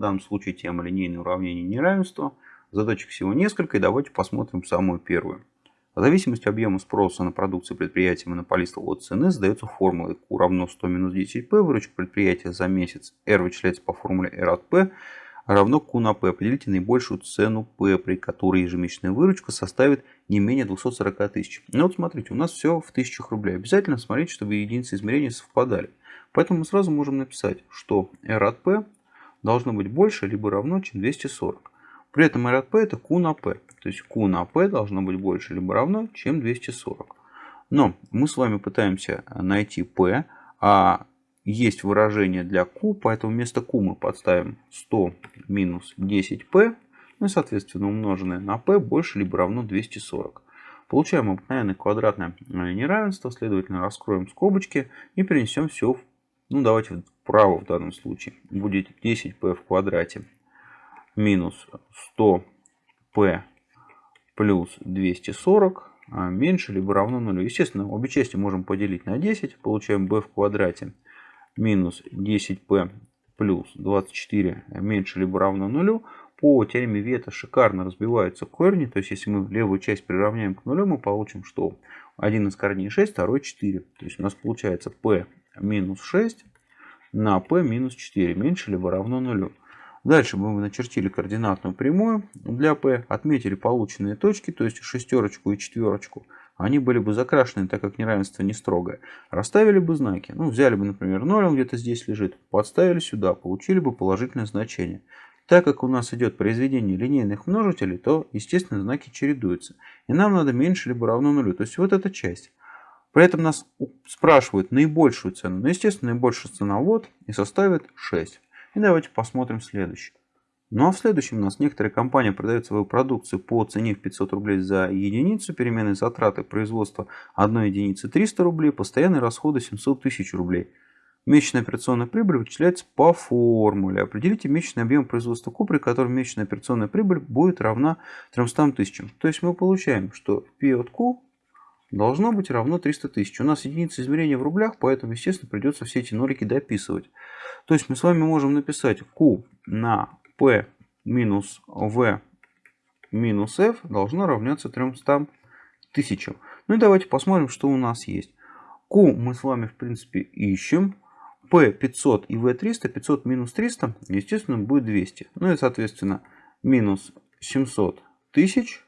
В данном случае тема линейное уравнение неравенства. Задачек всего несколько, и давайте посмотрим самую первую. Зависимость объема спроса на продукцию предприятия монополиста от цены задается формулой Q равно 100 минус 10P. Выручка предприятия за месяц R вычисляется по формуле R от P равно Q на P. Определите наибольшую цену P, при которой ежемесячная выручка составит не менее 240 тысяч. Ну вот смотрите, у нас все в тысячах рублей. Обязательно смотрите, чтобы единицы измерения совпадали. Поэтому мы сразу можем написать, что R от P должно быть больше либо равно, чем 240. При этом P это Q на P. То есть Q на P должно быть больше либо равно, чем 240. Но мы с вами пытаемся найти P, а есть выражение для Q, поэтому вместо Q мы подставим 100 минус 10P, ну и соответственно умноженное на P больше либо равно 240. Получаем обыкновенное квадратное неравенство, следовательно раскроем скобочки и перенесем все, ну давайте вправо в данном случае. Будет 10P в квадрате минус 100P плюс 240 а меньше либо равно нулю. Естественно, обе части можем поделить на 10. Получаем b в квадрате минус 10p плюс 24 меньше либо равно нулю. По теореме Вета шикарно разбиваются корни. То есть, если мы левую часть приравняем к нулю, мы получим, что один из корней 6, второй 4. То есть, у нас получается p минус 6 на p минус 4 меньше либо равно нулю. Дальше мы начертили координатную прямую для P, отметили полученные точки, то есть шестерочку и четверочку. Они были бы закрашены, так как неравенство не строгое. Расставили бы знаки. Ну, взяли бы, например, 0, он где-то здесь лежит. Подставили сюда, получили бы положительное значение. Так как у нас идет произведение линейных множителей, то, естественно, знаки чередуются. И нам надо меньше либо равно нулю. То есть вот эта часть. При этом нас спрашивают наибольшую цену. Но, естественно, наибольшая цена вот и составит 6. И давайте посмотрим следующий. Ну а в следующем у нас некоторые компании продают свою продукцию по цене в 500 рублей за единицу, переменные затраты производства одной единицы 300 рублей, постоянные расходы 700 тысяч рублей. Месячная операционная прибыль вычисляется по формуле. Определите месячный объем производства ку, при котором месячная операционная прибыль будет равна 300 тысячам. То есть мы получаем, что P от Q должно быть равно 300 тысяч. У нас единица измерения в рублях, поэтому, естественно, придется все эти нолики дописывать. То есть мы с вами можем написать Q на P минус V минус F должно равняться 300 тысячам. Ну и давайте посмотрим, что у нас есть. Q мы с вами, в принципе, ищем. P 500 и V 300. 500 минус 300, естественно, будет 200. Ну и, соответственно, минус 700 тысяч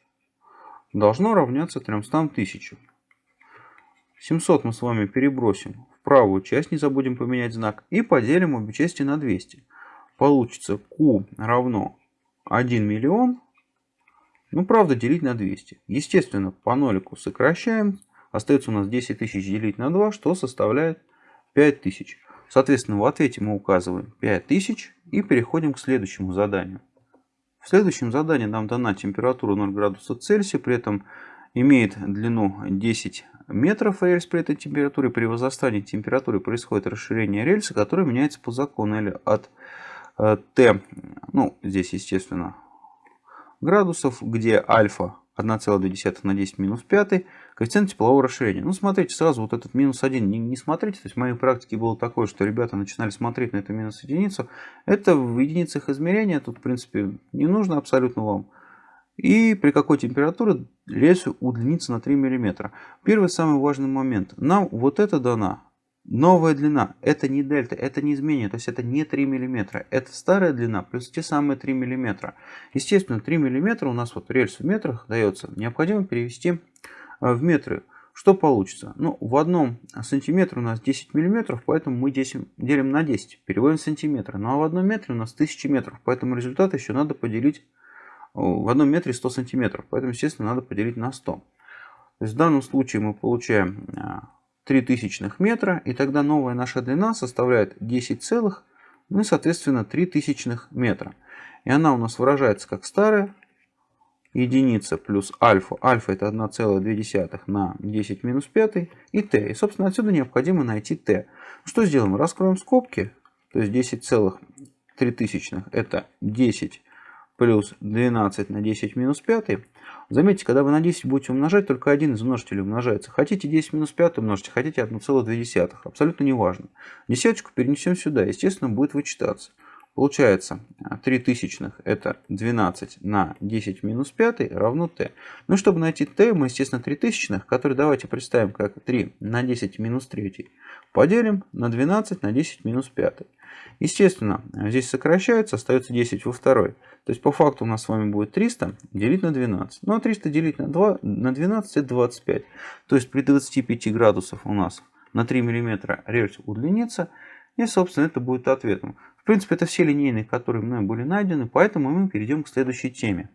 должно равняться 300 тысячам. 700 мы с вами перебросим в правую часть, не забудем поменять знак, и поделим обе части на 200. Получится Q равно 1 миллион, ну правда делить на 200. Естественно, по нолику сокращаем, остается у нас 10 тысяч делить на 2, что составляет 5000. Соответственно, в ответе мы указываем 5000 и переходим к следующему заданию. В следующем задании нам дана температура 0 градусов Цельсия, при этом имеет длину 10 метров рельс при этой температуре. При возрастании температуры происходит расширение рельса, которое меняется по закону или от э, t, ну здесь естественно градусов, где альфа 1,2 на 10 минус 5, коэффициент теплового расширения. Ну, смотрите, сразу вот этот минус 1 не, не смотрите. То есть в моей практике было такое, что ребята начинали смотреть на эту минус единицу. Это в единицах измерения, тут, в принципе, не нужно абсолютно вам. И при какой температуре лес удлинится на 3 мм. Первый самый важный момент. Нам вот это дана. Новая длина. Это не дельта, это не изменение. То есть это не 3 мм. Это старая длина плюс те самые 3 мм. Естественно, 3 мм у нас вот рельс в метрах дается. Необходимо перевести э, в метры. Что получится? Ну, в одном сантиметре у нас 10 миллиметров, поэтому мы 10, делим на 10, переводим в сантиметры. Ну а в одном метре у нас 1000 метров, поэтому результат еще надо поделить в одном метре 100 сантиметров. Поэтому, естественно, надо поделить на 100. То есть в данном случае мы получаем 3 а, тысячных метра. И тогда новая наша длина составляет 10 целых, ну и, соответственно, 3 тысячных метра. И она у нас выражается как старая единица плюс альфа. Альфа это 1,2 на 10 минус 5 и t. И, собственно, отсюда необходимо найти t. Что сделаем? Раскроем скобки. То есть 10 целых 3 тысячных это 10 плюс 12 на 10 минус 5. Заметьте, когда вы на 10 будете умножать, только один из множителей умножается. Хотите 10 минус 5 умножить, хотите 1,2. Абсолютно не важно. Десяточку перенесем сюда. Естественно, будет вычитаться. Получается 3 тысячных это 12 на 10 минус 5 равно t. Ну чтобы найти t, мы естественно 3 тысячных, которые давайте представим как 3 на 10 минус 3, поделим на 12 на 10 минус 5. Естественно, здесь сокращается, остается 10 во второй. То есть по факту у нас с вами будет 300 делить на 12. Ну а 300 делить на, 2, на 12 это 25. То есть при 25 градусах у нас на 3 мм рельс удлинится. И собственно это будет ответом. В принципе, это все линейные, которые мной были найдены, поэтому мы перейдем к следующей теме.